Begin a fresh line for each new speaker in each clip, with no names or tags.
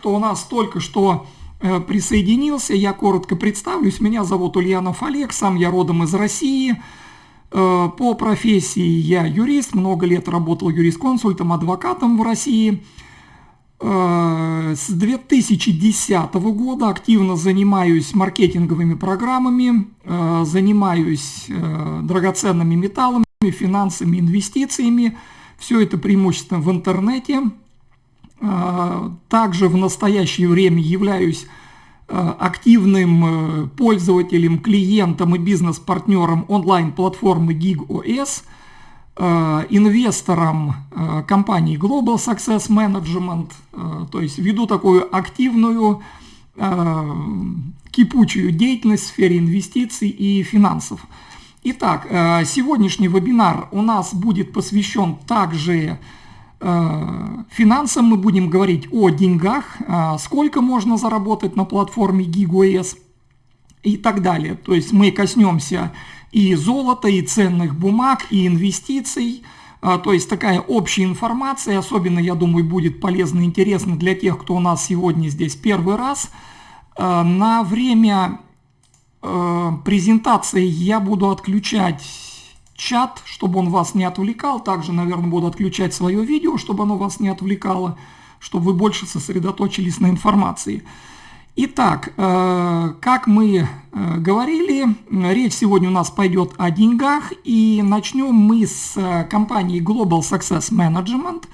кто у нас только что э, присоединился, я коротко представлюсь. Меня зовут Ульянов Олег, сам я родом из России. Э, по профессии я юрист, много лет работал юрисконсультом, адвокатом в России. Э, с 2010 года активно занимаюсь маркетинговыми программами, занимаюсь драгоценными металлами, финансами, инвестициями. Все это преимущественно в интернете. Также в настоящее время являюсь а, активным э, пользователем, клиентом и бизнес-партнером онлайн-платформы GigOS, а, инвестором компании Global Success Management, то есть веду такую активную кипучую деятельность в сфере инвестиций и финансов. Итак, сегодняшний вебинар у нас будет посвящен также Э, финансам мы будем говорить о деньгах, э, сколько можно заработать на платформе GigoS и так далее. То есть мы коснемся и золота, и ценных бумаг, и инвестиций. Э, то есть такая общая информация, особенно, я думаю, будет полезно и интересно для тех, кто у нас сегодня здесь первый раз. На время презентации я буду отключать чат, чтобы он вас не отвлекал. Также, наверное, буду отключать свое видео, чтобы оно вас не отвлекало, чтобы вы больше сосредоточились на информации. Итак, э, как мы э, говорили, речь сегодня у нас пойдет о деньгах, и начнем мы с э, компании Global Success Management.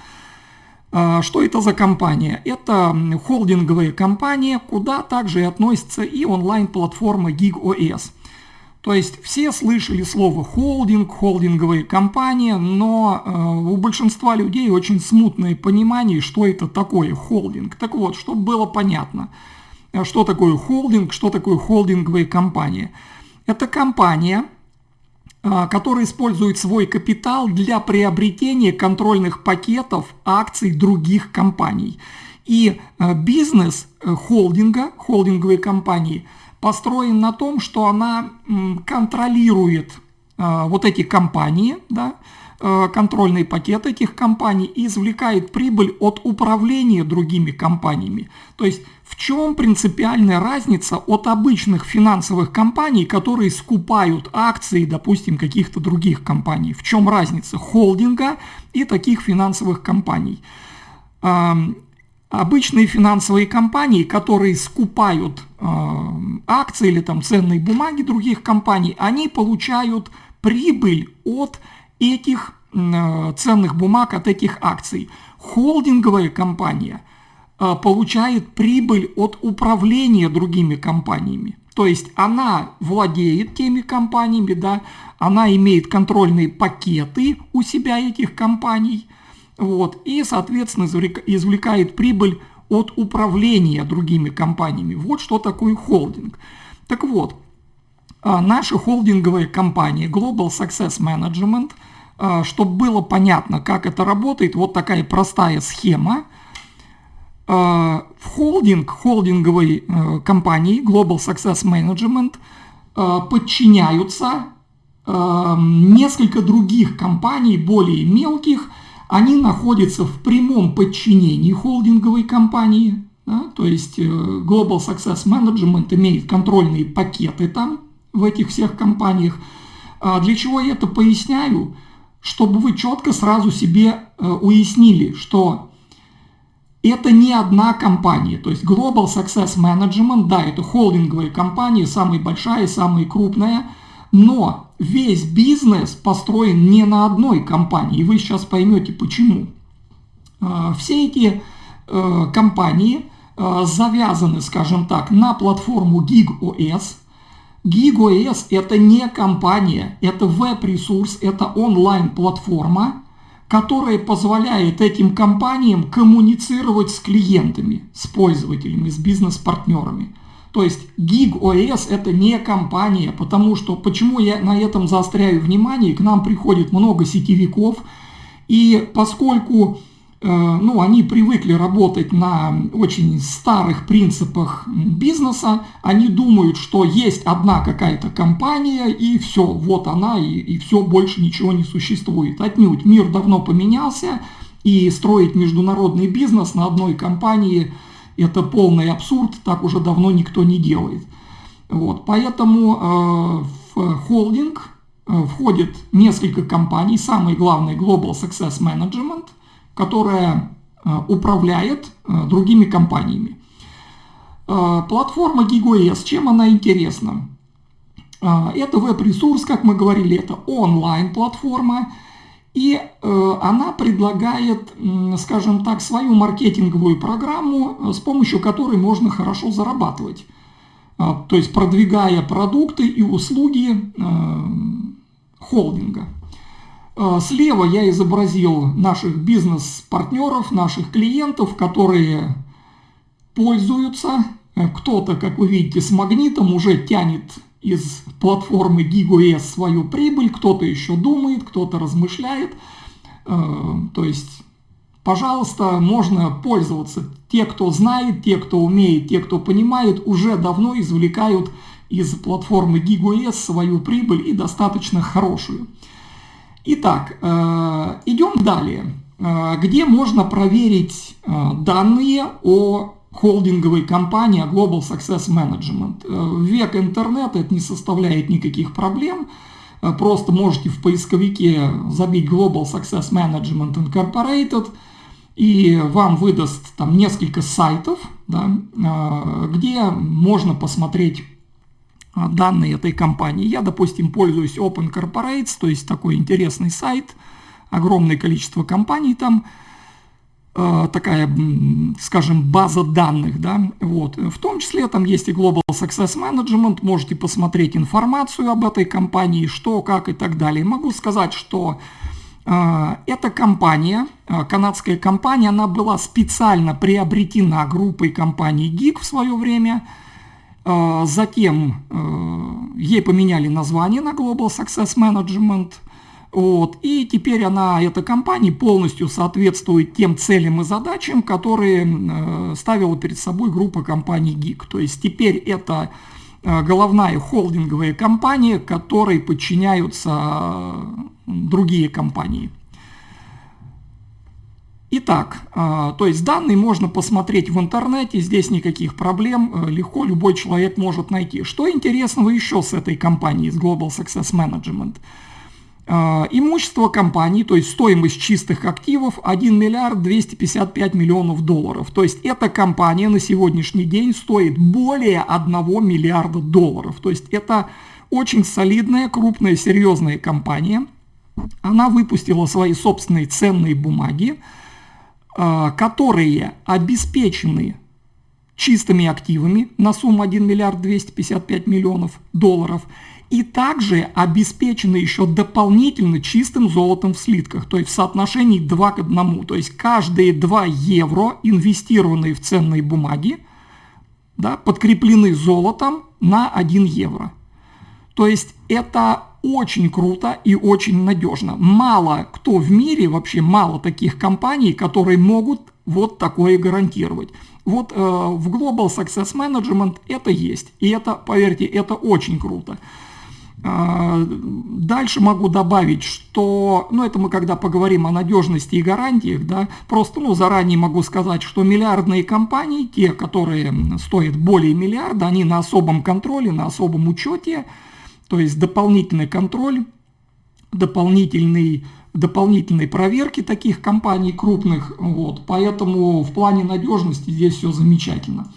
Что это за компания? Это холдинговая компания, куда также и относится и онлайн-платформа GigOS. То есть все слышали слово холдинг, холдинговые компании, но э, у большинства людей очень смутное понимание, что это такое холдинг. Так вот, чтобы было понятно, э, что такое холдинг, что такое холдинговые компании. Это компания, э, которая использует свой капитал для приобретения контрольных пакетов акций других компаний. И бизнес холдинга, холдинговой компании – построен на том, что она контролирует э, вот эти компании, да, э, контрольный пакет этих компаний и извлекает прибыль от управления другими компаниями. То есть в чем принципиальная разница от обычных финансовых компаний, которые скупают акции, допустим, каких-то других компаний? В чем разница холдинга и таких финансовых компаний? Обычные финансовые компании, которые скупают э, акции или там ценные бумаги других компаний, они получают прибыль от этих э, ценных бумаг, от этих акций. Холдинговая компания э, получает прибыль от управления другими компаниями. То есть она владеет теми компаниями, да, она имеет контрольные пакеты у себя этих компаний – вот, и, соответственно, извлекает прибыль от управления другими компаниями. Вот что такое холдинг. Так вот, а, наша холдинговая компания Global Success Management, а, чтобы было понятно, как это работает, вот такая простая схема. А, в холдинг холдинговой э, компании Global Success Management подчиняются несколько других компаний, более мелких, они находятся в прямом подчинении холдинговой компании, да, то есть э, Global Success Management имеет контрольные пакеты там, в этих всех компаниях. А для чего я это поясняю? Чтобы вы четко сразу себе э, уяснили, что это не одна компания. То есть Global Success Management, да, это холдинговая компания, самая большая, самая крупная, но весь бизнес построен не на одной компании, и вы сейчас поймете почему. А, все эти э, компании э, завязаны, скажем так, на платформу GigOS. GigOS это не компания, это веб-ресурс, это онлайн-платформа, которая позволяет этим компаниям коммуницировать с клиентами, с пользователями, с бизнес-партнерами. То есть GigOS это не компания, потому что, почему я на этом заостряю внимание, к нам приходит много сетевиков, и поскольку э, ну, они привыкли работать на очень старых принципах бизнеса, они думают, что есть одна какая-то компания, и все, вот она, и, и все, больше ничего не существует. Отнюдь мир давно поменялся, и строить международный бизнес на одной компании – Это полный абсурд, так уже давно никто не делает. Вот, поэтому э, в холдинг э, входит несколько компаний, самый главный Global Success Management, которая э, управляет другими компаниями. Э, платформа GigoS, чем она интересна? Это веб-ресурс, как мы говорили, это онлайн-платформа, и э, она предлагает, скажем так, свою маркетинговую программу, с помощью которой можно хорошо зарабатывать. То есть продвигая продукты и услуги холдинга. Слева я изобразил наших бизнес-партнеров, наших клиентов, которые пользуются. Кто-то, как вы видите, с магнитом уже тянет из платформы GigoS свою прибыль, кто-то еще думает, кто-то размышляет. Э, то есть, пожалуйста, можно пользоваться. Те, кто знает, те, кто умеет, те, кто понимает, уже давно извлекают из платформы GigoS свою прибыль и достаточно хорошую. Итак, э, идем далее. Э, где можно проверить данные о холдинговой компании Global Success Management. Э, в век интернета это не составляет никаких проблем. Э, просто можете в поисковике забить Global Success Management Incorporated, и вам выдаст там несколько сайтов, да, э, где можно посмотреть данные этой компании. Я, допустим, пользуюсь Open Corporates, то есть такой интересный сайт, огромное количество компаний там, Э, такая, скажем, база данных, да, вот. В том числе там есть и Global Success Management, можете посмотреть информацию об этой компании, что, как и так далее. Могу сказать, что э, эта компания, э, канадская компания, она была специально приобретена группой компаний GIG в свое время, э, затем э, ей поменяли название на Global Success Management – вот. И теперь она, эта компания, полностью соответствует тем целям и задачам, которые э, ставила перед собой группа компаний ГИК. То есть теперь это э, головная холдинговая компания, которой подчиняются э, другие компании. Итак, э, то есть данные можно посмотреть в интернете, здесь никаких проблем, легко любой человек может найти. Что интересного еще с этой компанией, с Global Success Management? А, имущество компании, то есть стоимость чистых активов 1 миллиард 255 миллионов долларов. То есть эта компания на сегодняшний день стоит более 1 миллиарда долларов. То есть это очень солидная, крупная, серьезная компания. Она выпустила свои собственные ценные бумаги, а, которые обеспечены чистыми активами на сумму 1 миллиард 255 миллионов долларов – и также обеспечены еще дополнительно чистым золотом в слитках, то есть в соотношении 2 к 1. То есть каждые 2 евро, инвестированные в ценные бумаги, да, подкреплены золотом на 1 евро. То есть это очень круто и очень надежно. Мало кто в мире, вообще мало таких компаний, которые могут вот такое гарантировать. Вот э, в Global Success Management это есть. И это, поверьте, это очень круто. А, дальше могу добавить, что, ну это мы когда поговорим о надежности и гарантиях, да, просто, ну заранее могу сказать, что миллиардные компании, те, которые стоят более миллиарда, они на особом контроле, на особом учете, то есть дополнительный контроль, дополнительный дополнительной проверки таких компаний крупных, вот, поэтому в плане надежности здесь все замечательно.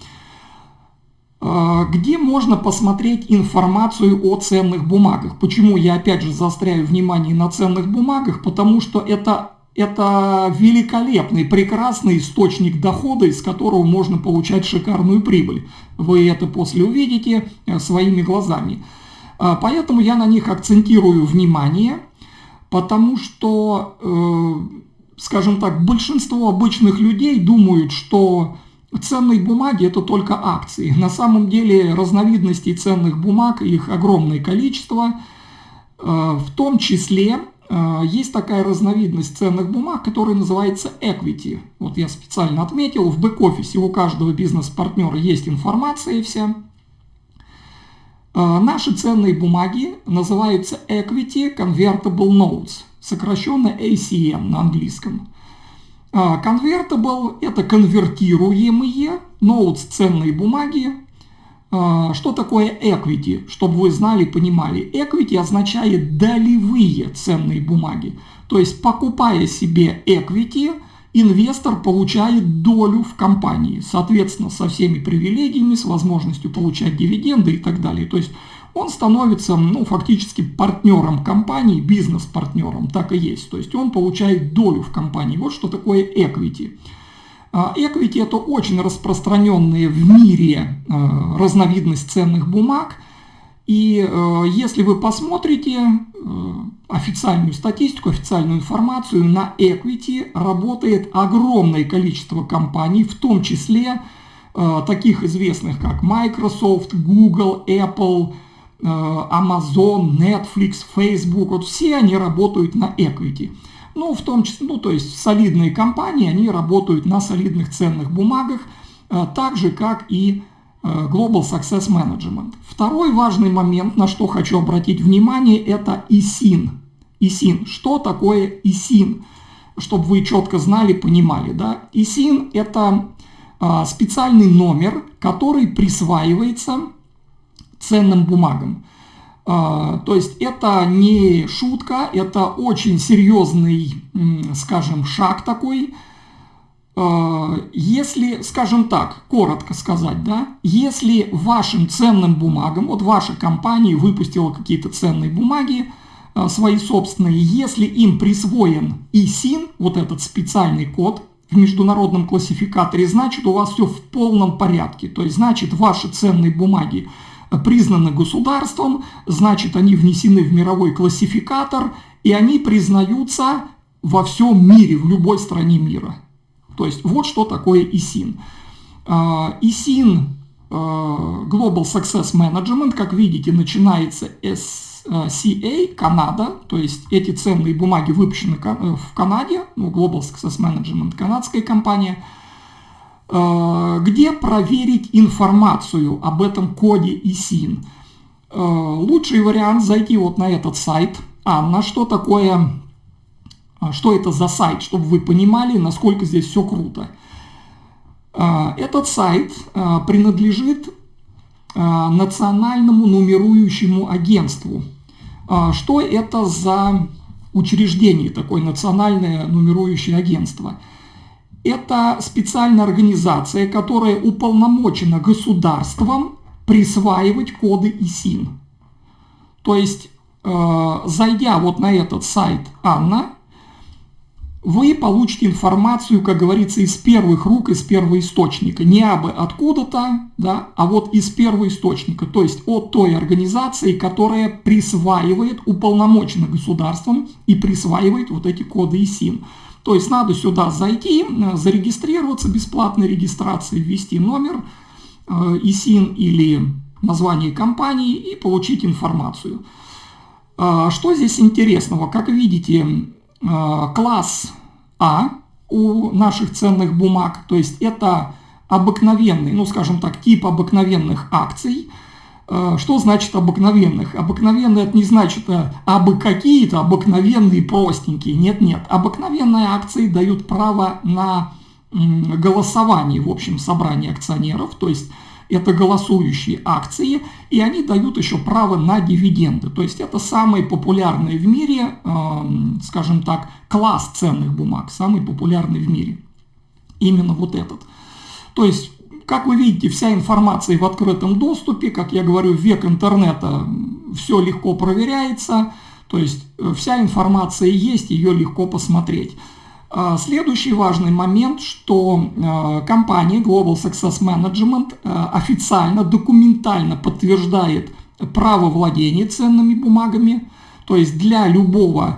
А, где можно посмотреть информацию о ценных бумагах. Почему я опять же заостряю внимание на ценных бумагах? Потому что это, это великолепный, прекрасный источник дохода, из которого можно получать шикарную прибыль. Вы это после увидите э, своими глазами. А, поэтому я на них акцентирую внимание, потому что, э, скажем так, большинство обычных людей думают, что Ценные бумаги – это только акции. На самом деле разновидностей ценных бумаг, их огромное количество. Э, в том числе э, есть такая разновидность ценных бумаг, которая называется equity. Вот я специально отметил, в бэк-офисе у каждого бизнес-партнера есть информация вся. Э, наши ценные бумаги называются Equity Convertible Notes, сокращенно ACM на английском. Convertible – это конвертируемые notes, ценные бумаги. Что такое equity? Чтобы вы знали, понимали. Equity означает долевые ценные бумаги. То есть, покупая себе equity, инвестор получает долю в компании, соответственно, со всеми привилегиями, с возможностью получать дивиденды и так далее. То есть, он становится ну, фактически партнером компании, бизнес-партнером, так и есть. То есть он получает долю в компании. Вот что такое equity. А, equity это очень распространенная в мире а, разновидность ценных бумаг. И а, если вы посмотрите официальную статистику, официальную информацию, на equity работает огромное количество компаний, в том числе таких известных как Microsoft, Google, Apple, Э, Amazon, Netflix, Facebook, вот все они работают на equity. Ну, в том числе, ну, то есть солидные компании, они работают на солидных ценных бумагах, э, так же, как и э, Global Success Management. Второй важный момент, на что хочу обратить внимание, это ISIN. ISIN. Что такое ISIN? Чтобы вы четко знали, понимали. Да? ISIN – это специальный номер, который присваивается ценным бумагам. А, то есть это не шутка, это очень серьезный, скажем, шаг такой. А, если, скажем так, коротко сказать, да, если вашим ценным бумагам, вот ваша компания выпустила какие-то ценные бумаги, а, свои собственные, если им присвоен ISIN, вот этот специальный код в международном классификаторе, значит у вас все в полном порядке. То есть значит ваши ценные бумаги признаны государством, значит они внесены в мировой классификатор, и они признаются во всем мире, в любой стране мира. То есть вот что такое ISIN. ISIN Global Success Management, как видите, начинается SCA, Канада, то есть эти ценные бумаги выпущены в Канаде, ну, Global Success Management, канадская компания – Э, где проверить информацию об этом коде ISIN. Э, лучший вариант зайти вот на этот сайт. Анна, что такое, э, что это за сайт, чтобы вы понимали, насколько здесь все круто. Этот сайт принадлежит Национальному нумерующему агентству. Что это за учреждение, такое национальное нумерующее агентство? Это специальная организация, которая уполномочена государством присваивать коды ИСИН. То есть, э, зайдя вот на этот сайт Анна, вы получите информацию, как говорится, из первых рук, из первого источника. Не абы откуда-то, да, а вот из первого источника. То есть от той организации, которая присваивает, уполномочена государством и присваивает вот эти коды ИСИН. То есть надо сюда зайти, э, зарегистрироваться, бесплатной регистрации, ввести номер э, ИСИН или название компании и получить информацию. Э, что здесь интересного? Как видите, класс А у наших ценных бумаг, то есть это обыкновенный, ну скажем так, тип обыкновенных акций – Э, что значит обыкновенных? Обыкновенные это не значит а, абы какие-то обыкновенные простенькие. Нет-нет. Обыкновенные акции дают право на голосование в общем собрании акционеров. То есть это голосующие акции, и они дают еще право на дивиденды. То есть это самый популярный в мире, эм, скажем так, класс ценных бумаг, самый популярный в мире. Именно вот этот. То есть как вы видите, вся информация в открытом доступе, как я говорю, век интернета все легко проверяется, то есть э, вся информация есть, ее легко посмотреть. А, следующий важный момент, что э, компания Global Success Management э, официально, документально подтверждает право владения ценными бумагами, то есть для любого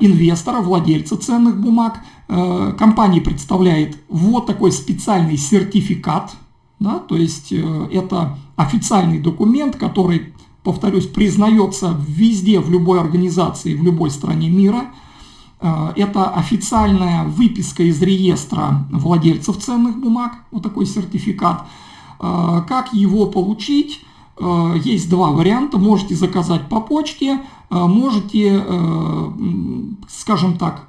инвестора, владельца ценных бумаг – компания представляет вот такой специальный сертификат, да, то есть э, это официальный документ, который, повторюсь, признается везде, в любой организации, в любой стране мира. Э, это официальная выписка из реестра владельцев ценных бумаг, вот такой сертификат. Как его получить? Есть два варианта. Можете заказать по почте, можете, скажем так,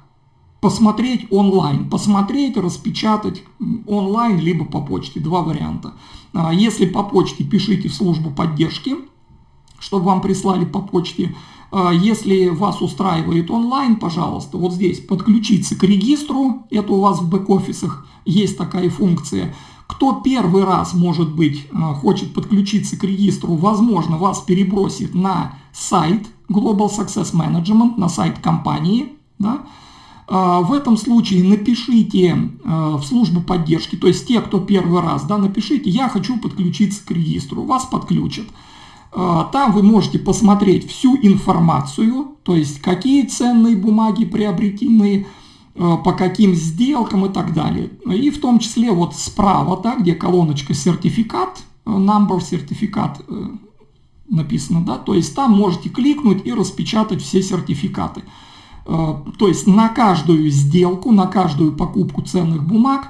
посмотреть онлайн, посмотреть, распечатать онлайн, либо по почте, два варианта. А, если по почте, пишите в службу поддержки, чтобы вам прислали по почте. А, если вас устраивает онлайн, пожалуйста, вот здесь подключиться к регистру, это у вас в бэк-офисах есть такая функция. Кто первый раз, может быть, а, хочет подключиться к регистру, возможно, вас перебросит на сайт Global Success Management, на сайт компании, да, в этом случае напишите в службу поддержки, то есть те, кто первый раз, да, напишите, я хочу подключиться к регистру, вас подключат. А, там вы можете посмотреть всю информацию, то есть какие ценные бумаги приобретены, а, по каким сделкам и так далее. И в том числе вот справа, да, где колоночка сертификат, э, number сертификат э, написано, да, то есть там можете кликнуть и распечатать все сертификаты. А, то есть на каждую сделку, на каждую покупку ценных бумаг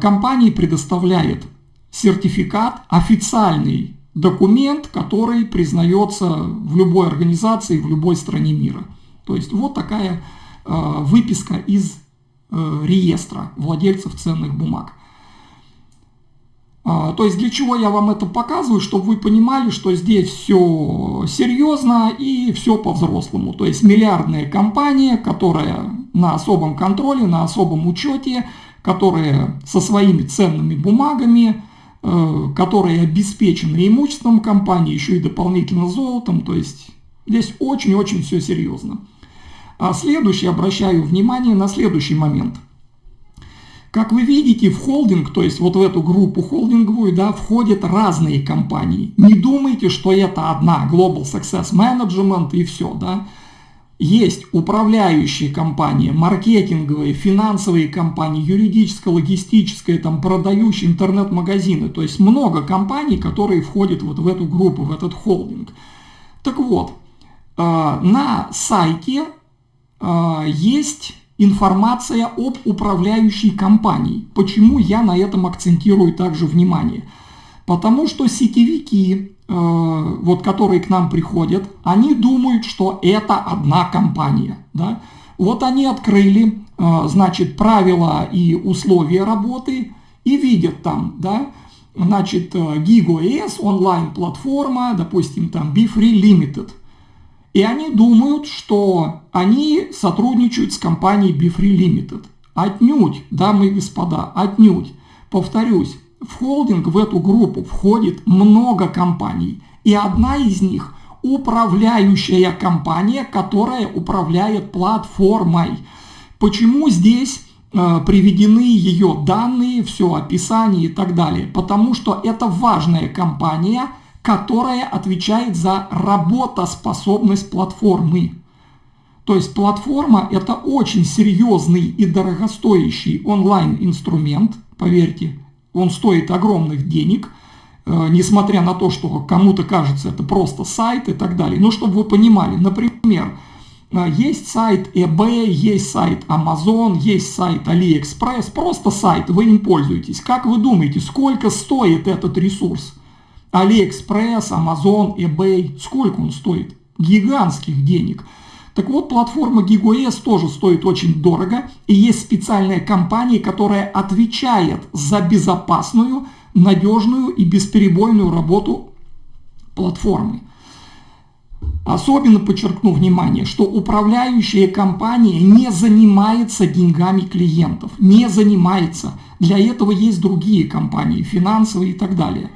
компания предоставляет сертификат официальный документ, который признается в любой организации, в любой стране мира. То есть вот такая э, выписка из э, реестра владельцев ценных бумаг. А, то есть для чего я вам это показываю, чтобы вы понимали, что здесь все серьезно и все по-взрослому. То есть миллиардная компания, которая на особом контроле, на особом учете, которая со своими ценными бумагами, Э, которые обеспечены имуществом компании, еще и дополнительно золотом, то есть здесь очень-очень все серьезно. А следующий, обращаю внимание на следующий момент. Как вы видите, в холдинг, то есть вот в эту группу холдинговую, да, входят разные компании. Не думайте, что это одна Global Success Management и все, да есть управляющие компании, маркетинговые, финансовые компании, юридическое, логистическое, там, продающие интернет-магазины. То есть много компаний, которые входят вот в эту группу, в этот холдинг. Так вот, э, на сайте э, есть информация об управляющей компании. Почему я на этом акцентирую также внимание? Потому что сетевики Э, вот, которые к нам приходят, они думают, что это одна компания. Да? Вот они открыли, э, значит, правила и условия работы и видят там, да, значит, GigoS, онлайн-платформа, допустим, там BeFree Limited. И они думают, что они сотрудничают с компанией BeFree Limited. Отнюдь, дамы и господа, отнюдь. Повторюсь, в холдинг, в эту группу входит много компаний. И одна из них – управляющая компания, которая управляет платформой. Почему здесь э, приведены ее данные, все описание и так далее? Потому что это важная компания, которая отвечает за работоспособность платформы. То есть платформа это очень серьезный и дорогостоящий онлайн-инструмент, поверьте, он стоит огромных денег, э, несмотря на то, что кому-то кажется это просто сайт и так далее. Ну, чтобы вы понимали, например, э, есть сайт eBay, есть сайт Amazon, есть сайт AliExpress, просто сайт, вы им пользуетесь. Как вы думаете, сколько стоит этот ресурс? AliExpress, Amazon, eBay, сколько он стоит? Гигантских денег. Так вот, платформа GigoS тоже стоит очень дорого, и есть специальная компания, которая отвечает за безопасную, надежную и бесперебойную работу платформы. Особенно подчеркну внимание, что управляющая компания не занимается деньгами клиентов, не занимается. Для этого есть другие компании, финансовые и так далее.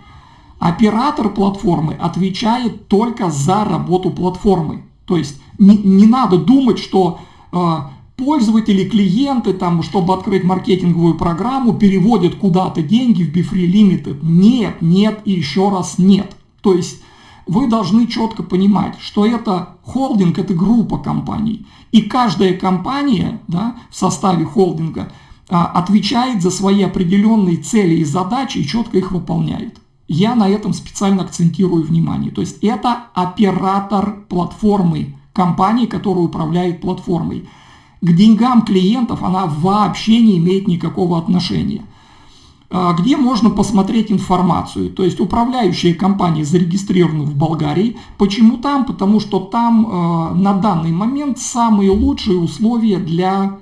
Оператор платформы отвечает только за работу платформы. То есть не, не надо думать, что э, пользователи, клиенты, там, чтобы открыть маркетинговую программу, переводят куда-то деньги в BeFree Limited. Нет, нет и еще раз нет. То есть вы должны четко понимать, что это холдинг, это группа компаний. И каждая компания да, в составе холдинга а, отвечает за свои определенные цели и задачи и четко их выполняет. Я на этом специально акцентирую внимание. То есть это оператор платформы, компании, которая управляет платформой. К деньгам клиентов она вообще не имеет никакого отношения. А, где можно посмотреть информацию? То есть управляющая компания зарегистрирована в Болгарии. Почему там? Потому что там э, на данный момент самые лучшие условия для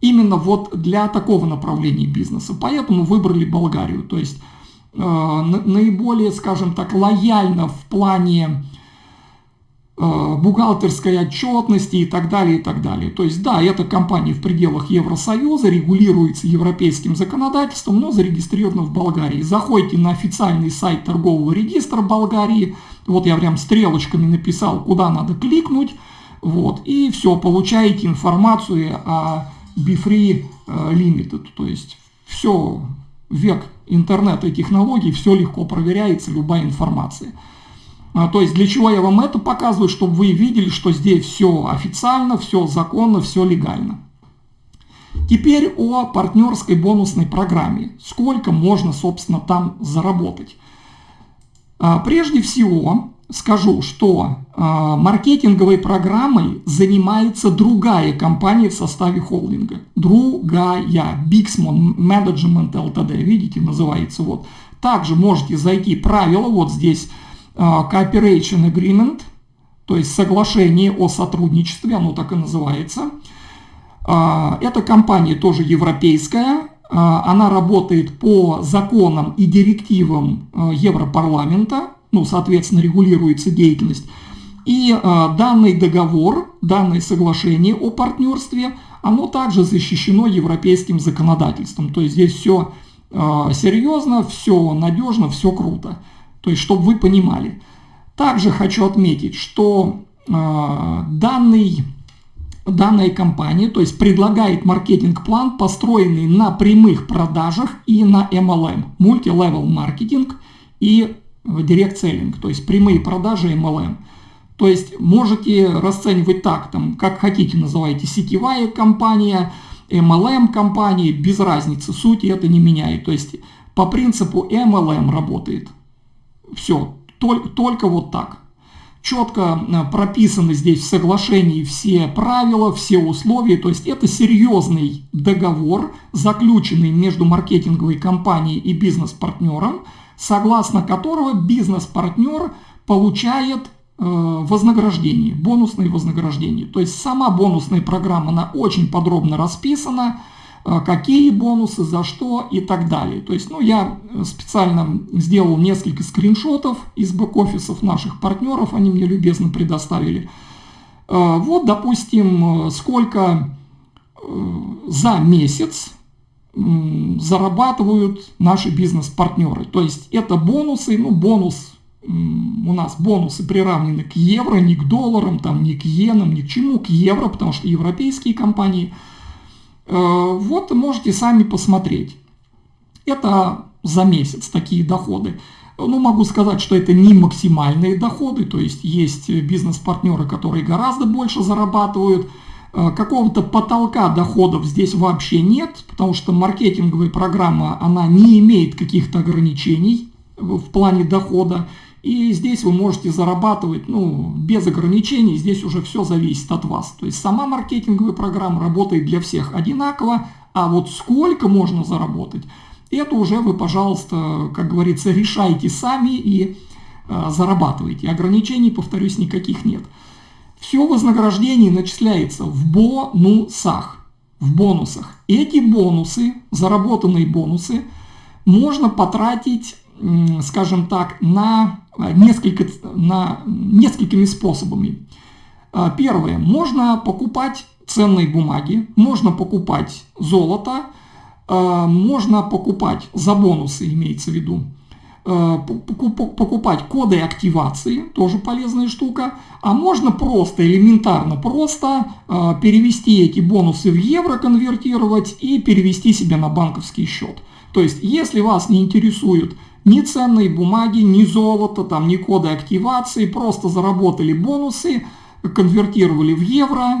именно вот для такого направления бизнеса. Поэтому выбрали Болгарию. То есть наиболее, скажем так, лояльно в плане Э, бухгалтерской отчетности и так далее, и так далее. То есть, да, эта компания в пределах Евросоюза, регулируется европейским законодательством, но зарегистрирована в Болгарии. Заходите на официальный сайт торгового регистра Болгарии, вот я прям стрелочками написал, куда надо кликнуть, вот, и все, получаете информацию о BeFree э, Limited, то есть все, век интернета и технологий, все легко проверяется, любая информация. А, то есть для чего я вам это показываю, чтобы вы видели, что здесь все официально, все законно, все легально. Теперь о партнерской бонусной программе. Сколько можно, собственно, там заработать. А, прежде всего скажу, что а, маркетинговой программой занимается другая компания в составе холдинга. Другая. Bixmon Management Ltd. Видите, называется вот. Также можете зайти правила вот здесь а, cooperation Agreement, то есть соглашение о сотрудничестве, оно так и называется. А, эта компания тоже европейская, а, она работает по законам и директивам Европарламента, ну, соответственно, регулируется деятельность. И данный договор, данное соглашение о партнерстве, оно также защищено европейским законодательством. То есть здесь все серьезно, все надежно, все круто. То есть, чтобы вы понимали. Также хочу отметить, что э, данный, данная компания, то есть предлагает маркетинг-план, построенный на прямых продажах и на MLM, multi-level маркетинг и direct selling, то есть прямые продажи MLM. То есть можете расценивать так, там, как хотите называйте, сетевая компания, MLM компания, без разницы, суть это не меняет. То есть по принципу MLM работает. Все, только, только вот так. Четко э, прописаны здесь в соглашении все правила, все условия. То есть это серьезный договор, заключенный между маркетинговой компанией и бизнес-партнером, согласно которого бизнес-партнер получает э, вознаграждение, бонусные вознаграждения. То есть сама бонусная программа, она очень подробно расписана, а, какие бонусы, за что и так далее. То есть, ну, я специально сделал несколько скриншотов из бэк-офисов наших партнеров, они мне любезно предоставили. А, вот, допустим, сколько э, за месяц зарабатывают наши бизнес-партнеры. То есть это бонусы, ну бонус, у нас бонусы приравнены к евро, не к долларам, там, не к иенам, ни к чему, к евро, потому что европейские компании – Э, вот можете сами посмотреть. Это за месяц такие доходы. Ну, могу сказать, что это не максимальные доходы, то есть есть бизнес-партнеры, которые гораздо больше зарабатывают. Э, какого-то потолка доходов здесь вообще нет, потому что маркетинговая программа, она не имеет каких-то ограничений в плане дохода. И здесь вы можете зарабатывать ну, без ограничений, здесь уже все зависит от вас. То есть сама маркетинговая программа работает для всех одинаково, а вот сколько можно заработать, это уже вы, пожалуйста, как говорится, решайте сами и э, зарабатывайте. Ограничений, повторюсь, никаких нет. Все вознаграждение начисляется в бонусах, в бонусах. Эти бонусы, заработанные бонусы, можно потратить, скажем так, на а, несколько, на, несколькими способами. А, первое. Можно покупать ценные бумаги, можно покупать золото, а, можно покупать за бонусы, имеется в виду, покупать коды активации, тоже полезная штука, а можно просто, элементарно просто перевести эти бонусы в евро, конвертировать и перевести себе на банковский счет. То есть, если вас не интересует ни ценные бумаги, ни золото, там, ни коды активации, просто заработали бонусы, конвертировали в евро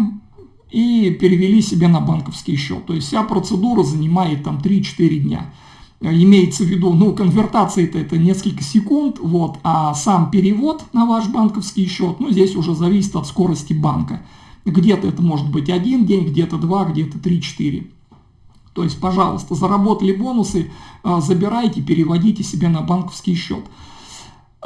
и перевели себе на банковский счет. То есть вся процедура занимает там 3-4 дня. Имеется в виду, ну, конвертация это, несколько секунд, вот, а сам перевод на ваш банковский счет, ну, здесь уже зависит от скорости банка. Где-то это может быть один день, где-то два, где-то 3-4. То есть, пожалуйста, заработали бонусы, а, забирайте, переводите себе на банковский счет.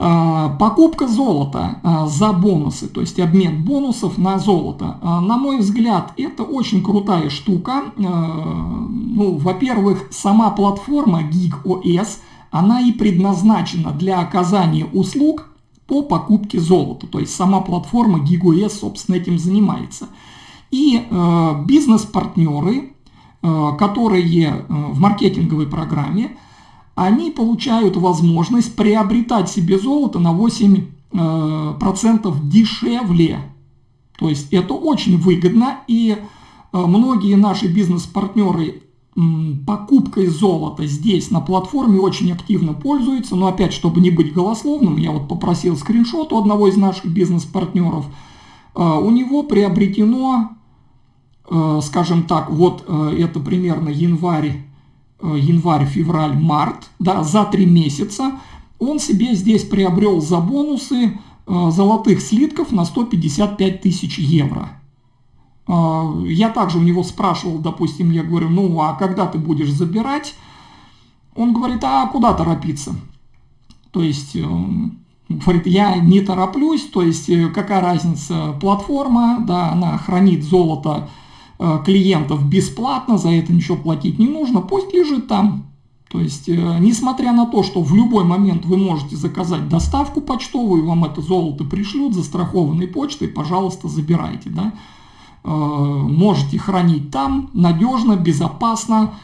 А, покупка золота а, за бонусы, то есть обмен бонусов на золото. А, на мой взгляд, это очень крутая штука. Ну, во-первых, сама платформа GigOS, она и предназначена для оказания услуг по покупке золота. То есть сама платформа GigOS, собственно, этим занимается. И бизнес-партнеры, которые в маркетинговой программе, они получают возможность приобретать себе золото на 8% э, дешевле. То есть это очень выгодно, и э, многие наши бизнес-партнеры покупкой золота здесь на платформе очень активно пользуются. Но опять, чтобы не быть голословным, я вот попросил скриншот у одного из наших бизнес-партнеров. Э, у него приобретено, скажем так, вот это примерно январь январь, февраль, март, да, за три месяца, он себе здесь приобрел за бонусы э, золотых слитков на 155 тысяч евро. Э, я также у него спрашивал, допустим, я говорю, ну а когда ты будешь забирать? Он говорит, а куда торопиться? То есть, говорит, я не тороплюсь, то есть какая разница, платформа, да, она хранит золото Э, клиентов бесплатно, за это ничего платить не нужно, пусть лежит там. То есть, э, несмотря на то, что в любой момент вы можете заказать доставку почтовую, вам это золото пришлют застрахованной почтой, пожалуйста, забирайте. Да? Э, можете хранить там надежно, безопасно,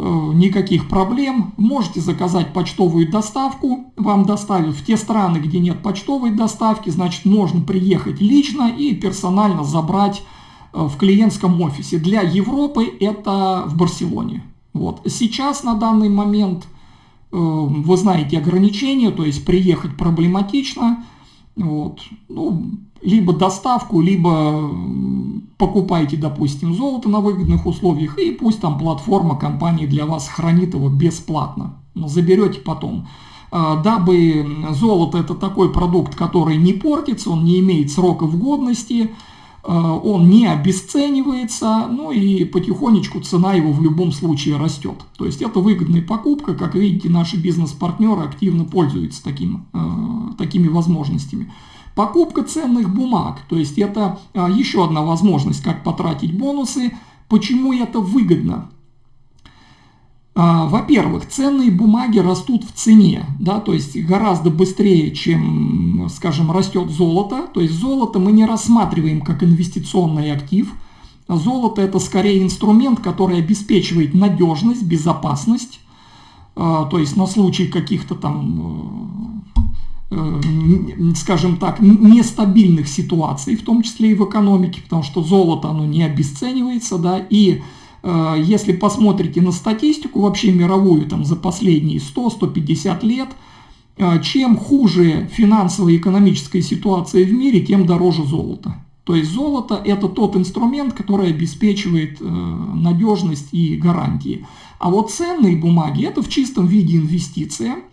никаких проблем. Можете заказать почтовую доставку, вам доставят в те страны, где нет почтовой доставки, значит, можно приехать лично и персонально забрать Э, в клиентском офисе. Для Европы это в Барселоне. Вот. Сейчас на данный момент э, вы знаете ограничения, то есть приехать проблематично. Вот. Ну, либо доставку, либо покупайте, допустим, золото на выгодных условиях, и пусть там платформа компании для вас хранит его бесплатно. Но заберете потом. Э, дабы золото это такой продукт, который не портится, он не имеет сроков годности, Э, он не обесценивается, ну и потихонечку цена его в любом случае растет. То есть это выгодная покупка, как видите, наши бизнес-партнеры активно пользуются таким, э, такими возможностями. Покупка ценных бумаг, то есть это э, еще одна возможность, как потратить бонусы. Почему это выгодно? А, во-первых, ценные бумаги растут в цене, да, то есть гораздо быстрее, чем, скажем, растет золото. То есть золото мы не рассматриваем как инвестиционный актив. Золото это скорее инструмент, который обеспечивает надежность, безопасность. А, то есть на случай каких-то там э, э, скажем так, нестабильных ситуаций, в том числе и в экономике, потому что золото, оно не обесценивается, да, и если посмотрите на статистику вообще мировую там, за последние 100-150 лет, э, чем хуже финансовая и экономическая ситуация в мире, тем дороже золото. То есть золото это тот инструмент, который обеспечивает э, надежность и гарантии. А вот ценные бумаги это в чистом виде инвестиция –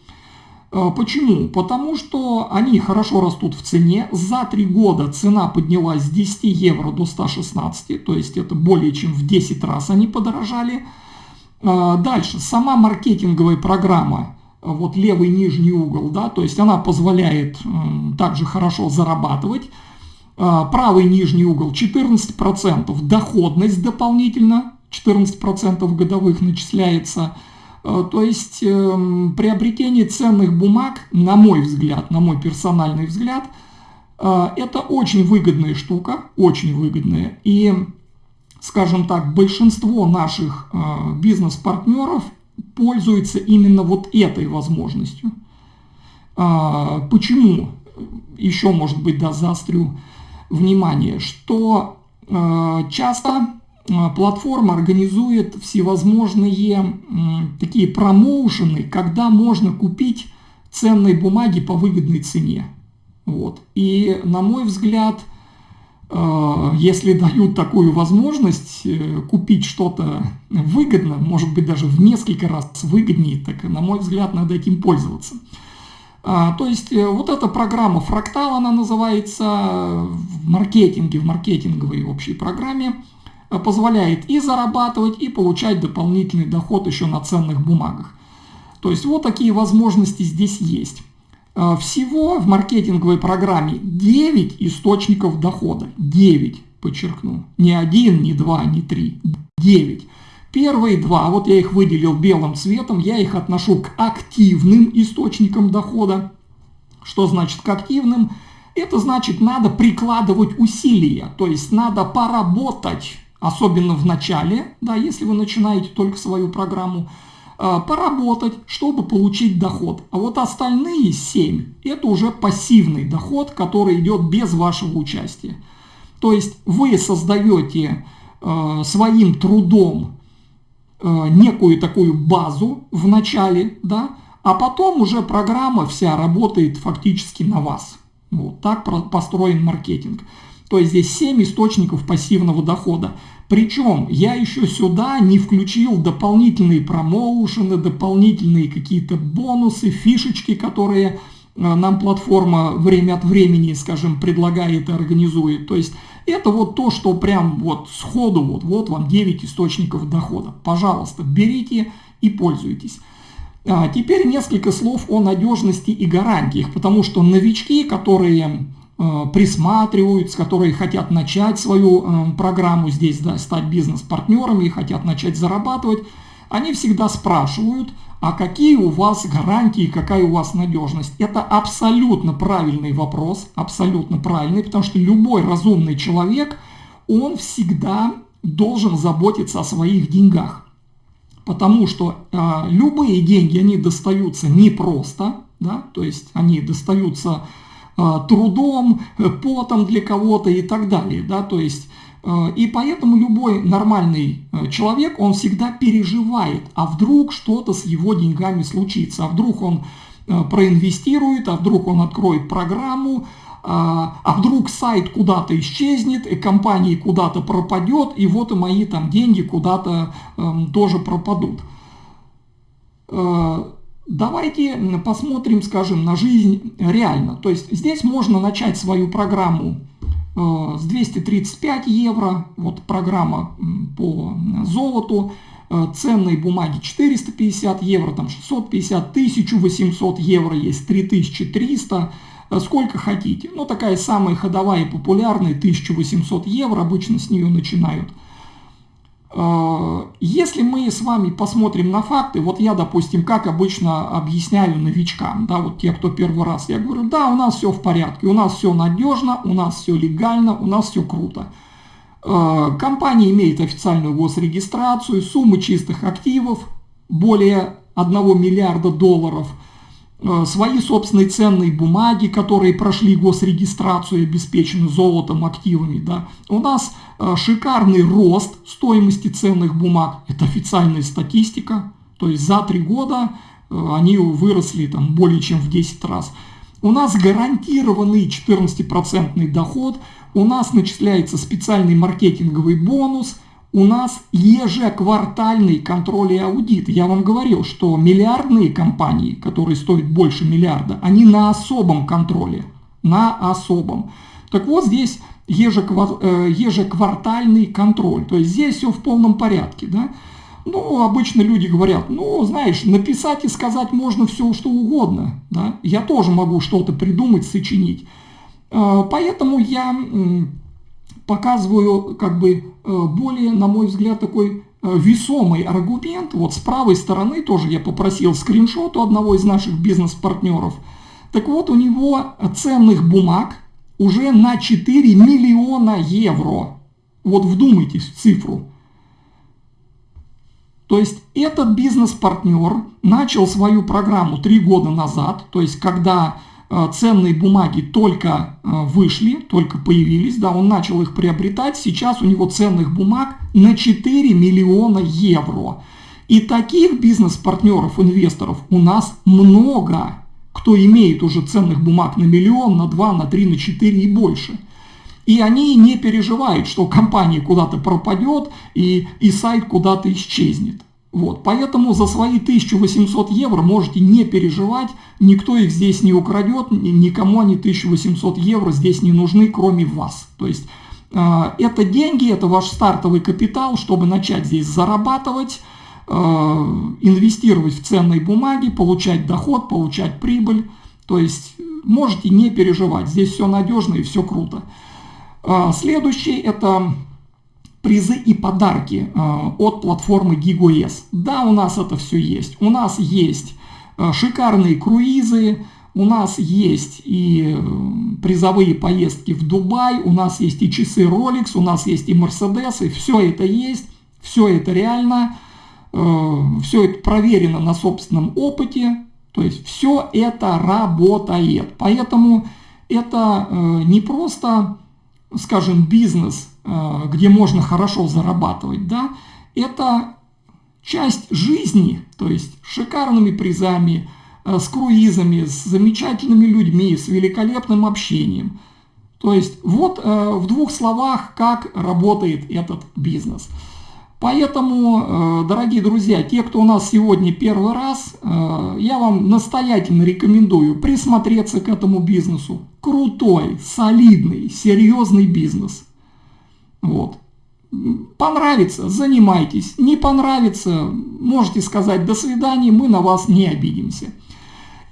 почему? Потому что они хорошо растут в цене. За три года цена поднялась с 10 евро до 116, то есть это более чем в 10 раз они подорожали. А, дальше, сама маркетинговая программа, вот левый нижний угол, да, то есть она позволяет также хорошо зарабатывать. Правый нижний угол 14% доходность дополнительно, 14% годовых начисляется. Э, то есть эм, приобретение ценных бумаг, на мой взгляд, на мой персональный взгляд, э, это очень выгодная штука, очень выгодная. И, скажем так, большинство наших э, бизнес-партнеров пользуются именно вот этой возможностью. Почему? Еще, может быть, да, заострю внимание, что часто платформа организует всевозможные такие промоушены, когда можно купить ценные бумаги по выгодной цене. Вот. И на мой взгляд, а, если дают такую возможность э, купить что-то выгодно, может быть даже в несколько раз выгоднее, так на мой взгляд надо этим пользоваться. А, то есть э, вот эта программа «Фрактал», она называется в маркетинге, в маркетинговой общей программе – Э, позволяет и зарабатывать, и получать дополнительный доход еще на ценных бумагах. То есть вот такие возможности здесь есть. Э, всего в маркетинговой программе 9 источников дохода. 9, подчеркну. Не один, не два, не три. 9. Первые два, вот я их выделил белым цветом, я их отношу к активным источникам дохода. Что значит к активным? Это значит, надо прикладывать усилия, то есть надо поработать, особенно в начале, да, если вы начинаете только свою программу, э, поработать, чтобы получить доход. А вот остальные 7 – это уже пассивный доход, который идет без вашего участия. То есть вы создаете э, своим трудом э, некую такую базу в начале, да, а потом уже программа вся работает фактически на вас. Вот так построен маркетинг. То есть здесь 7 источников пассивного дохода. Причем я еще сюда не включил дополнительные промоушены, дополнительные какие-то бонусы, фишечки, которые э, нам платформа время от времени, скажем, предлагает и организует. То есть это вот то, что прям вот сходу, вот, вот вам 9 источников дохода. Пожалуйста, берите и пользуйтесь. А теперь несколько слов о надежности и гарантиях, потому что новички, которые присматриваются, которые хотят начать свою э, программу здесь, да, стать бизнес-партнерами и хотят начать зарабатывать, они всегда спрашивают, а какие у вас гарантии, какая у вас надежность? Это абсолютно правильный вопрос, абсолютно правильный, потому что любой разумный человек, он всегда должен заботиться о своих деньгах потому что э, любые деньги, они достаются не просто, да, то есть они достаются э, трудом, потом для кого-то и так далее, да, то есть э, и поэтому любой нормальный человек, он всегда переживает, а вдруг что-то с его деньгами случится, а вдруг он проинвестирует, а вдруг он откроет программу, а, а вдруг сайт куда-то исчезнет, и компания куда-то пропадет, и вот и мои там деньги куда-то э, тоже пропадут. Давайте посмотрим, скажем, на жизнь реально. То есть здесь можно начать свою программу э, с 235 евро, вот программа по золоту, э, ценные бумаги 450 евро, там 650, 1800 евро есть, 3300 Э, сколько хотите. Ну, такая самая ходовая и популярная, 1800 евро, обычно с нее начинают. Если мы с вами посмотрим на факты, вот я, допустим, как обычно объясняю новичкам, да, вот те, кто первый раз, я говорю, да, у нас все в порядке, у нас все надежно, у нас все легально, у нас все круто. Э, компания имеет официальную госрегистрацию, суммы чистых активов более 1 миллиарда долларов – свои собственные ценные бумаги, которые прошли госрегистрацию и обеспечены золотом, активами. Да. У нас э, шикарный рост стоимости ценных бумаг, это официальная статистика, то есть за три года э, они выросли там, более чем в 10 раз. У нас гарантированный 14% доход, у нас начисляется специальный маркетинговый бонус – у нас ежеквартальный контроль и аудит. Я вам говорил, что миллиардные компании, которые стоят больше миллиарда, они на особом контроле. На особом. Так вот здесь ежеквар, э, ежеквартальный контроль. То есть здесь все в полном порядке. Да? Ну, обычно люди говорят, ну, знаешь, написать и сказать можно все, что угодно. Да? Я тоже могу что-то придумать, сочинить. Э, поэтому я показываю как бы э, более, на мой взгляд, такой э, весомый аргумент. Вот с правой стороны тоже я попросил скриншот у одного из наших бизнес-партнеров. Так вот, у него ценных бумаг уже на 4 миллиона евро. Вот вдумайтесь в цифру. То есть этот бизнес-партнер начал свою программу 3 года назад, то есть когда ценные бумаги только э, вышли, только появились, да, он начал их приобретать, сейчас у него ценных бумаг на 4 миллиона евро. И таких бизнес-партнеров, инвесторов у нас много, кто имеет уже ценных бумаг на миллион, на 2, на 3, на 4 и больше. И они не переживают, что компания куда-то пропадет и, и сайт куда-то исчезнет. Вот, поэтому за свои 1800 евро можете не переживать, никто их здесь не украдет, никому они 1800 евро здесь не нужны, кроме вас. То есть э, это деньги, это ваш стартовый капитал, чтобы начать здесь зарабатывать, э, инвестировать в ценные бумаги, получать доход, получать прибыль То есть можете не переживать, здесь все надежно и все круто. А, следующий это призы и подарки а, от платформы GigoS. Да, у нас это все есть. У нас есть а, шикарные круизы, у нас есть и призовые поездки в Дубай, у нас есть и часы Rolex, у нас есть и Mercedes, и все это есть, все это реально, все это проверено на собственном опыте, то есть все это работает. Поэтому это не просто скажем, бизнес, э, где можно хорошо зарабатывать, да, это часть жизни, то есть шикарными призами, э, с круизами, с замечательными людьми, с великолепным общением. То есть вот э, в двух словах, как работает этот бизнес. Поэтому, дорогие друзья, те, кто у нас сегодня первый раз, я вам настоятельно рекомендую присмотреться к этому бизнесу, крутой, солидный, серьезный бизнес. Вот. Понравится, занимайтесь. Не понравится, можете сказать до свидания, мы на вас не обидимся.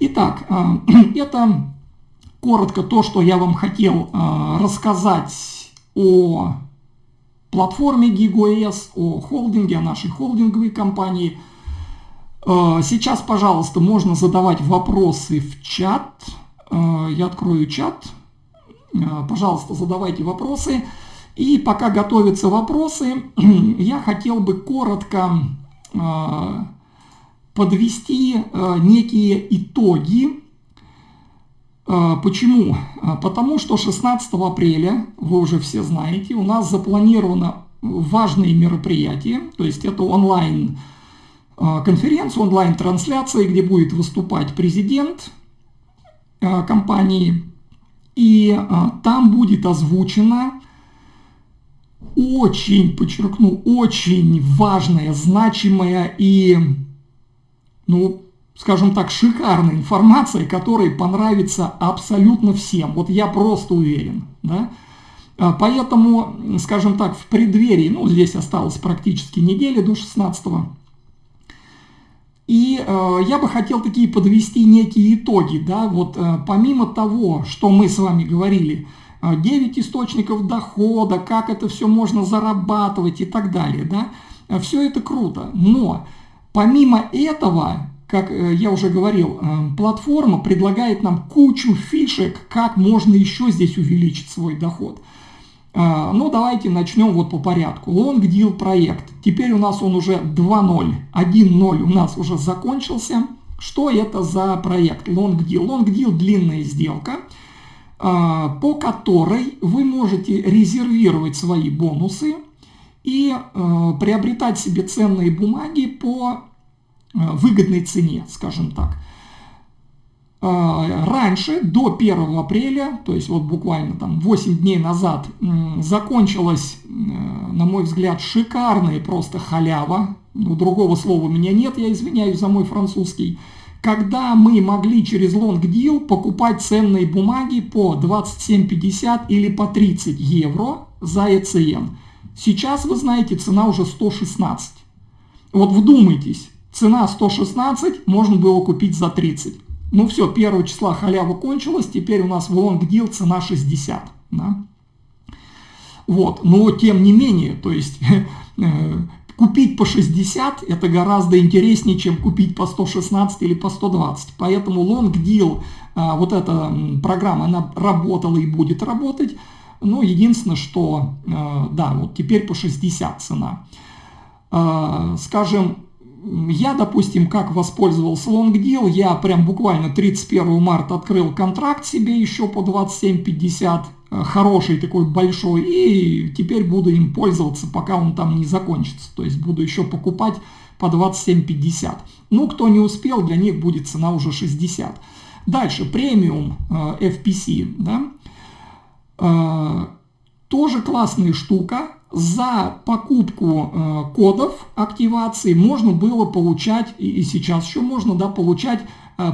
Итак, а, это коротко то, что я вам хотел рассказать о платформе GigoS, о холдинге, о нашей холдинговой компании. А, сейчас, пожалуйста, можно задавать вопросы в чат. Э, я открою чат. Э, пожалуйста, задавайте вопросы. И пока готовятся вопросы, я хотел бы коротко э, подвести некие итоги. Почему? Потому что 16 апреля, вы уже все знаете, у нас запланировано важные мероприятия, то есть это онлайн конференция, онлайн трансляция, где будет выступать президент компании. И там будет озвучена очень, подчеркну, очень важная, значимая и, ну, скажем так, шикарная информация, которая понравится абсолютно всем. Вот я просто уверен, да. Э, поэтому, скажем так, в преддверии, ну, здесь осталось практически недели до 16 и э, я бы хотел такие подвести некие итоги, да, вот э, помимо того, что мы с вами говорили, э, 9 источников дохода, как это все можно зарабатывать и так далее, да, все это круто, но помимо этого, как э, я уже говорил, э, платформа предлагает нам кучу фишек, как можно еще здесь увеличить свой доход. А, ну, давайте начнем вот по порядку. Long Deal проект. Теперь у нас он уже 2.0. 1.0 у нас уже закончился. Что это за проект Long Deal? Long Deal – длинная сделка, по которой вы можете резервировать свои бонусы и приобретать себе ценные бумаги по выгодной цене, скажем так. А, раньше, до 1 апреля, то есть вот буквально там 8 дней назад, закончилась, э, на мой взгляд, шикарная просто халява. Ну, другого слова у меня нет, я извиняюсь за мой французский. Когда мы могли через Long Deal покупать ценные бумаги по 27,50 или по 30 евро за ECN. Сейчас, вы знаете, цена уже 116. Вот вдумайтесь, цена 116 можно было купить за 30. Ну все, 1 числа халява кончилась, теперь у нас в long deal цена 60. Да? Вот, но тем не менее, то есть э, купить по 60 это гораздо интереснее, чем купить по 116 или по 120. Поэтому deal, э, вот эта программа, она работала и будет работать. Но единственное, что, э, да, вот теперь по 60 цена. Скажем, я, допустим, как воспользовался Deal, я прям буквально 31 марта открыл контракт себе еще по 27.50, э, хороший такой большой, и теперь буду им пользоваться, пока он там не закончится. То есть буду еще покупать по 27.50. Ну, кто не успел, для них будет цена уже 60. Дальше, премиум э, FPC, да, э, тоже классная штука, за покупку э, кодов активации можно было получать, и, сейчас еще можно, да, получать э,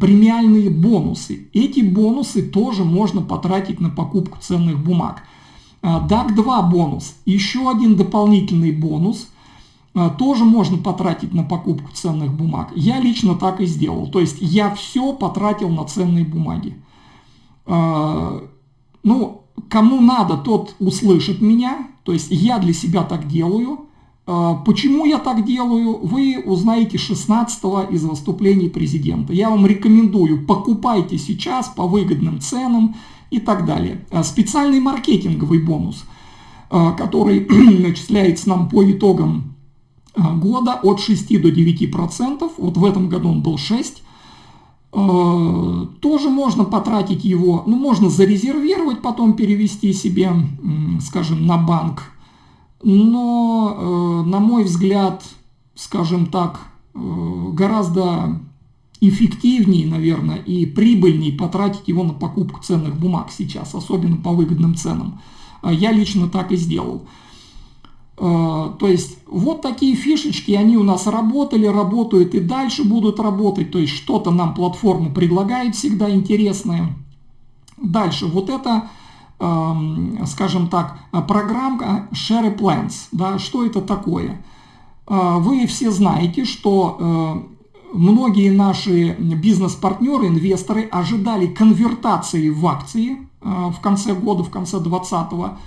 премиальные бонусы. Эти бонусы тоже можно потратить на покупку ценных бумаг. Э, DAC 2 бонус, еще один дополнительный бонус. тоже можно потратить на покупку ценных бумаг. Я лично так и сделал. То есть я все потратил на ценные бумаги. Ну, кому надо, тот услышит меня. То есть я для себя так делаю. Почему я так делаю, вы узнаете 16 из выступлений президента. Я вам рекомендую, покупайте сейчас по выгодным ценам и так далее. Специальный маркетинговый бонус, который начисляется нам по итогам года от 6 до 9 процентов. Вот в этом году он был 6. Э, тоже можно потратить его, ну можно зарезервировать, потом перевести себе, скажем, на банк. Но, э, на мой взгляд, скажем так, гораздо эффективнее, наверное, и прибыльнее потратить его на покупку ценных бумаг сейчас, особенно по выгодным ценам. Я лично так и сделал. Э, то есть вот такие фишечки, они у нас работали, работают и дальше будут работать. То есть что-то нам платформа предлагает всегда интересное. Дальше, вот это, эм, скажем так, программка Share Plans. Да, что это такое? Э, вы все знаете, что э, многие наши бизнес-партнеры, инвесторы ожидали конвертации в акции в конце года, в конце 2020 а,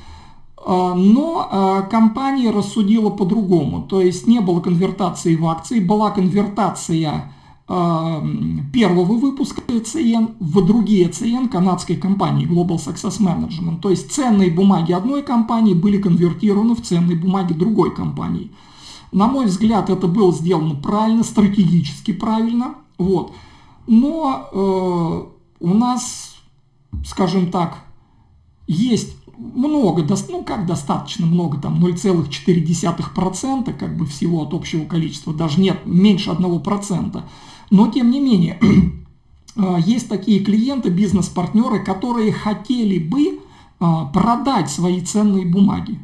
но а, компания рассудила по-другому, то есть не было конвертации в акции, была конвертация а, первого выпуска ECN в другие ECN канадской компании Global Success Management. То есть ценные бумаги одной компании были конвертированы в ценные бумаги другой компании. На мой взгляд, это было сделано правильно, стратегически правильно. Вот. Но э, у нас, скажем так, есть много, ну как достаточно много, там 0,4% как бы всего от общего количества, даже нет, меньше 1%. Но тем не менее, а, есть такие клиенты, бизнес-партнеры, которые хотели бы а, продать свои ценные бумаги.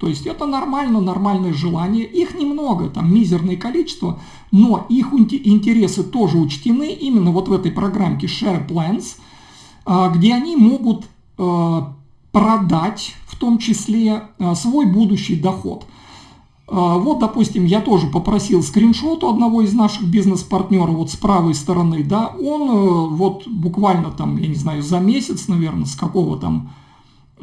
То есть это нормально, нормальное желание. Их немного, там мизерное количество, но их интересы тоже учтены именно вот в этой программке Share Plans, а, где они могут продать в том числе э, свой будущий доход. Э, вот, допустим, я тоже попросил скриншот у одного из наших бизнес-партнеров, вот с правой стороны, да, он э, вот буквально там, я не знаю, за месяц, наверное, с какого там,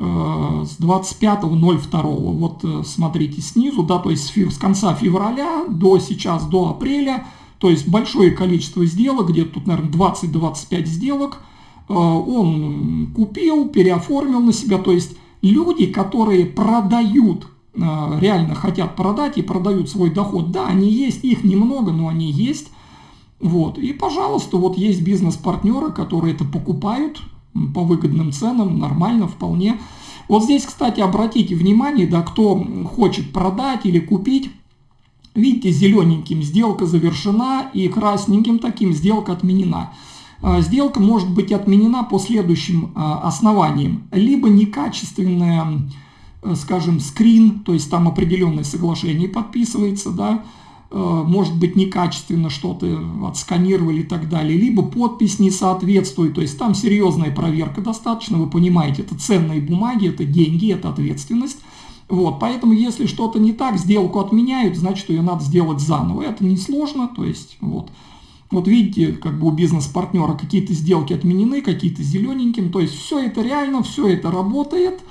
с 25.02, вот смотрите снизу, да, то есть с конца февраля до сейчас, до апреля, то есть большое количество сделок, где-то тут, наверное, 20-25 сделок, он купил, переоформил на себя. То есть люди, которые продают, э, реально хотят продать и продают свой доход, да, они есть, их немного, но они есть. Вот. И, пожалуйста, вот есть бизнес-партнеры, которые это покупают по выгодным ценам, нормально, вполне. Вот здесь, кстати, обратите внимание, да, кто хочет продать или купить, видите, зелененьким сделка завершена и красненьким таким сделка отменена. А, сделка может быть отменена по следующим а, основаниям. Либо некачественная, э, скажем, скрин, то есть там определенное соглашение подписывается, да, э, может быть некачественно что-то отсканировали и так далее, либо подпись не соответствует, то есть там серьезная проверка достаточно, вы понимаете, это ценные бумаги, это деньги, это ответственность. Вот, поэтому если что-то не так, сделку отменяют, значит ее надо сделать заново. Это несложно, то есть вот. Вот видите, как бы у бизнес-партнера какие-то сделки отменены, какие-то зелененьким. То есть все это реально, все это работает.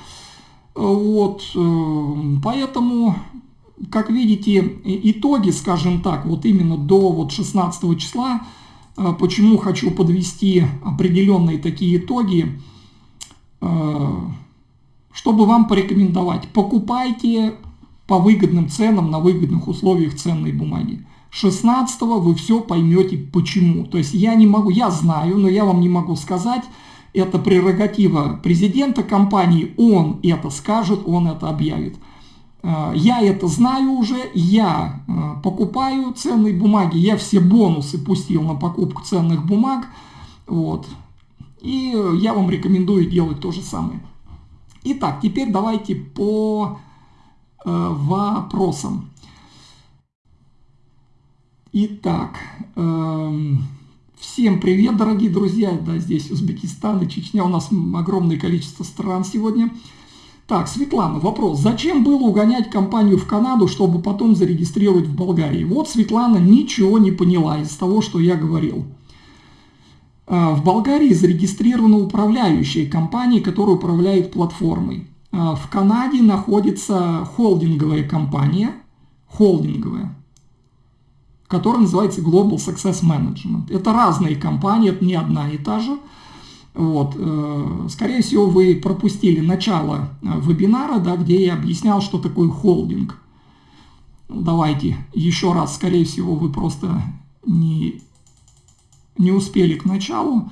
Вот, э, поэтому, как видите, итоги, скажем так, вот именно до вот 16 числа, э, почему хочу подвести определенные такие итоги, э, чтобы вам порекомендовать. Покупайте по выгодным ценам, на выгодных условиях ценные бумаги. 16 вы все поймете почему. То есть я не могу, я знаю, но я вам не могу сказать, это прерогатива президента компании, он это скажет, он это объявит. Э, я это знаю уже, я э, покупаю ценные бумаги, я все бонусы пустил на покупку ценных бумаг, вот. И я вам рекомендую делать то же самое. Итак, теперь давайте по э, вопросам. Итак, эм, всем привет, дорогие друзья. Да, здесь Узбекистан и Чечня. У нас огромное количество стран сегодня. Так, Светлана, вопрос. Зачем было угонять компанию в Канаду, чтобы потом зарегистрировать в Болгарии? Вот Светлана ничего не поняла из того, что я говорил. А, в Болгарии зарегистрирована управляющая компания, которая управляет платформой. А, в Канаде находится холдинговая компания, холдинговая, которая называется Global Success Management. Это разные компании, это не одна и та же. Вот. Э, скорее всего, вы пропустили начало э, вебинара, да, где я объяснял, что такое холдинг. Давайте еще раз, скорее всего, вы просто не, не успели к началу.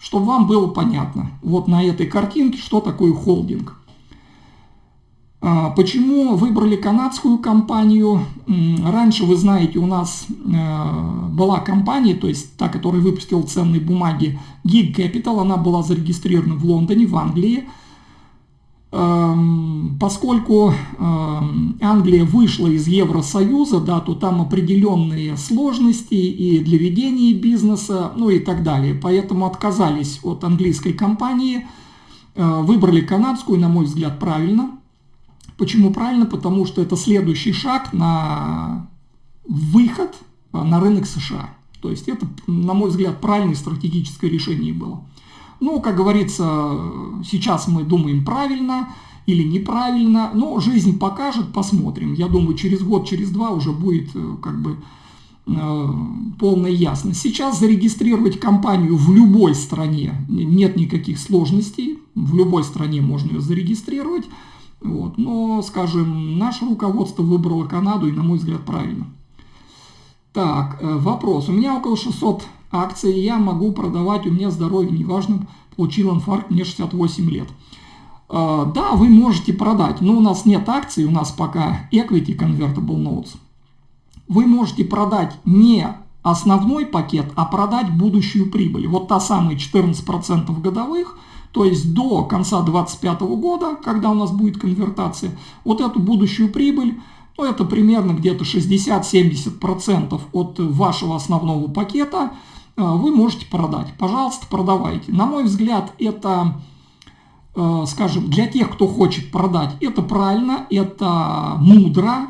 Чтобы вам было понятно, вот на этой картинке, что такое холдинг. А, почему выбрали канадскую компанию? Раньше, вы знаете, у нас э, была компания, то есть та, которая выпустила ценные бумаги, Gig Capital, она была зарегистрирована в Лондоне, в Англии. Эм, поскольку эм, Англия вышла из Евросоюза, да, то там определенные сложности и для ведения бизнеса, ну и так далее. Поэтому отказались от английской компании, э, выбрали канадскую, на мой взгляд, правильно – Почему правильно? Потому что это следующий шаг на выход а, на рынок США. То есть это, на мой взгляд, правильное стратегическое решение было. Ну, как говорится, сейчас мы думаем правильно или неправильно, но жизнь покажет, посмотрим. Я думаю, через год, через два уже будет э, как бы э, полная ясность. Сейчас зарегистрировать компанию в любой стране нет никаких сложностей. В любой стране можно ее зарегистрировать. Вот. Но, скажем, наше руководство выбрало Канаду, и, на мой взгляд, правильно. Так, э, вопрос. У меня около 600 акций, я могу продавать, у меня здоровье неважно, получил инфаркт, мне 68 лет. Э, да, вы можете продать, но у нас нет акций, у нас пока Equity Convertible Notes. Вы можете продать не основной пакет, а продать будущую прибыль. Вот та самая 14% годовых – то есть до конца 2025 года, когда у нас будет конвертация, вот эту будущую прибыль, ну это примерно где-то 60-70% от вашего основного пакета, э, вы можете продать. Пожалуйста, продавайте. На мой взгляд, это, э, скажем, для тех, кто хочет продать, это правильно, это мудро,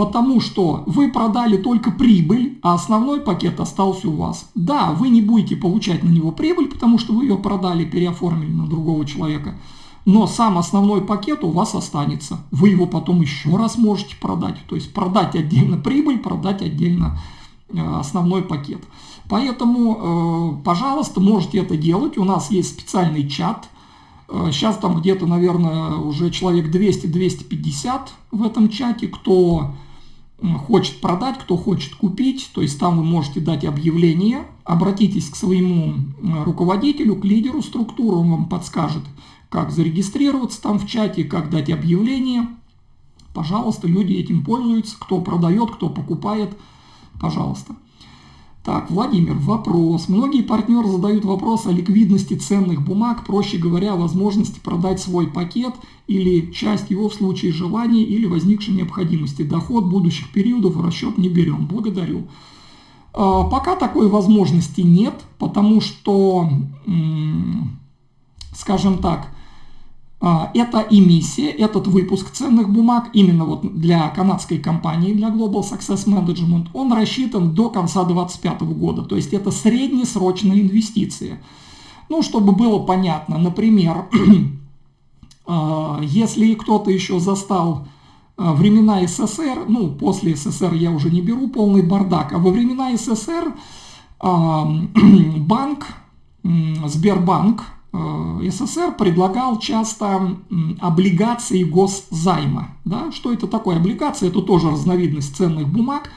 потому что вы продали только прибыль, а основной пакет остался у вас. Да, вы не будете получать на него прибыль, потому что вы ее продали, переоформили на другого человека, но сам основной пакет у вас останется. Вы его потом еще раз можете продать, то есть продать отдельно прибыль, продать отдельно э, основной пакет. Поэтому, э, пожалуйста, можете это делать. У нас есть специальный чат. Сейчас э, там где-то, наверное, уже человек 200-250 в этом чате, кто хочет продать, кто хочет купить, то есть там вы можете дать объявление, обратитесь к своему руководителю, к лидеру структуры, он вам подскажет, как зарегистрироваться там в чате, как дать объявление. Пожалуйста, люди этим пользуются, кто продает, кто покупает, пожалуйста. Так, Владимир, вопрос. Многие партнеры задают вопрос о ликвидности ценных бумаг, проще говоря, возможности продать свой пакет или часть его в случае желания или возникшей необходимости. Доход будущих периодов в расчет не берем. Благодарю. А, пока такой возможности нет, потому что, скажем так, а, эта эмиссия, этот выпуск ценных бумаг именно вот для канадской компании, для Global Success Management, он рассчитан до конца 2025 года. То есть это среднесрочная инвестиция. Ну, чтобы было понятно, например, а, если кто-то еще застал а, времена СССР, ну, после СССР я уже не беру полный бардак, а во времена СССР банк, Сбербанк, СССР предлагал часто облигации госзайма. Да? Что это такое? Облигации – это тоже разновидность ценных бумаг.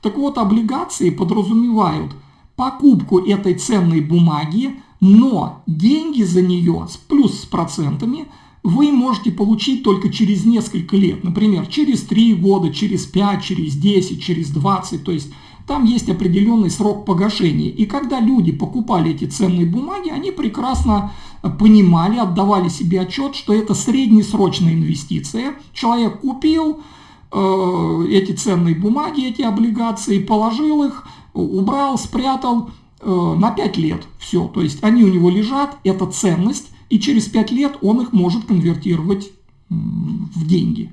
Так вот, облигации подразумевают покупку этой ценной бумаги, но деньги за нее плюс с процентами вы можете получить только через несколько лет. Например, через 3 года, через 5, через 10, через 20. То есть там есть определенный срок погашения. И когда люди покупали эти ценные бумаги, они прекрасно понимали, отдавали себе отчет, что это среднесрочная инвестиция. Человек купил э, эти ценные бумаги, эти облигации, положил их, убрал, спрятал, э, на 5 лет. Все, то есть они у него лежат, это ценность, и через 5 лет он их может конвертировать в деньги.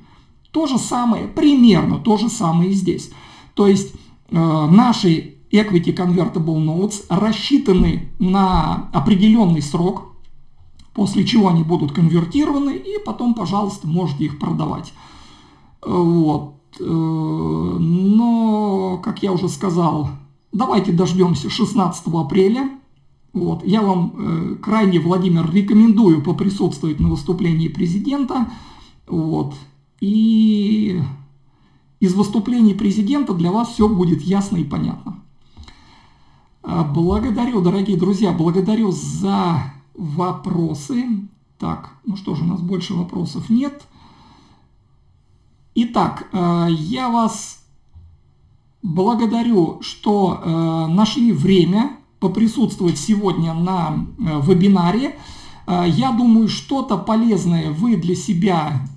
То же самое, примерно то же самое и здесь. То есть наши Equity Convertible Notes рассчитаны на определенный срок, после чего они будут конвертированы, и потом, пожалуйста, можете их продавать. Вот. Э, но, как я уже сказал, давайте дождемся 16 апреля. Вот. Я вам э, крайне, Владимир, рекомендую поприсутствовать на выступлении президента. Вот. И из выступлений президента для вас все будет ясно и понятно. А, благодарю, дорогие друзья, благодарю за вопросы. Так, ну что же, у нас больше вопросов нет. Итак, э, я вас благодарю, что э, нашли время поприсутствовать сегодня на вебинаре. Я думаю, что-то полезное вы для себя